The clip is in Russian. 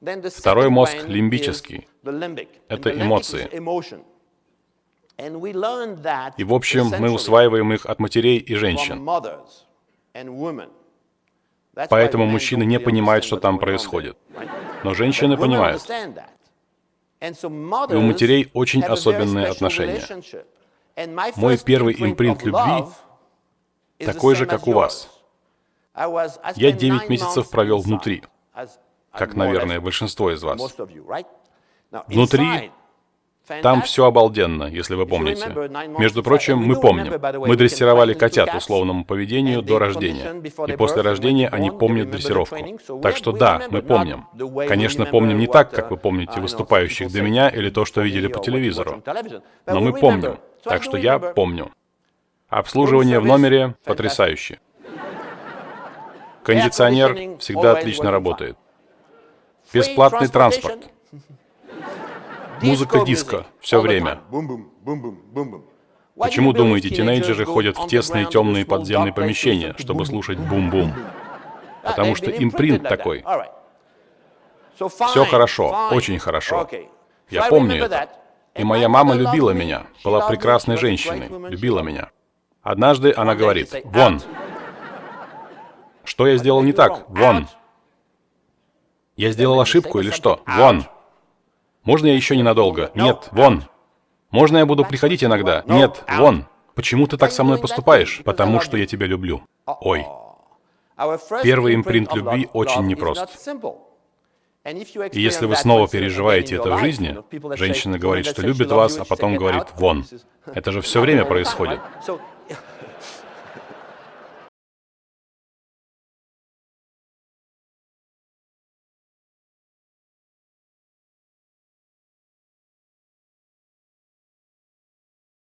Второй мозг лимбический. Это эмоции. И в общем, мы усваиваем их от матерей и женщин. Поэтому мужчины не понимают, что там происходит. Но женщины понимают. И у матерей очень особенные отношения. Мой первый импринт любви такой же, как у вас. Я 9 месяцев провел внутри, как, наверное, большинство из вас. Внутри там все обалденно, если вы помните. Между прочим, мы помним. Мы дрессировали котят условному поведению до рождения. И после рождения они помнят дрессировку. Так что да, мы помним. Конечно, помним не так, как вы помните выступающих до меня или то, что видели по телевизору. Но мы помним. Так что я помню. Обслуживание в номере потрясающе. Кондиционер всегда отлично работает. Бесплатный транспорт. Музыка диско все время. Почему, думаете, тинейджеры ходят в тесные темные подземные помещения, чтобы слушать бум-бум? Потому что импринт такой. Все хорошо, очень хорошо. Я помню это. И моя мама любила меня, была прекрасной женщиной, любила меня. Однажды она говорит, «Вон!» Что я сделал не так? Вон! Я сделал ошибку или что? Вон! Можно я еще ненадолго? Нет, вон. Можно я буду приходить иногда? Нет, вон. Почему ты так со мной поступаешь? Потому что я тебя люблю. Ой. Первый импринт любви очень непрост. И если вы снова переживаете это в жизни, женщина говорит, что любит вас, а потом говорит «вон». Это же все время происходит.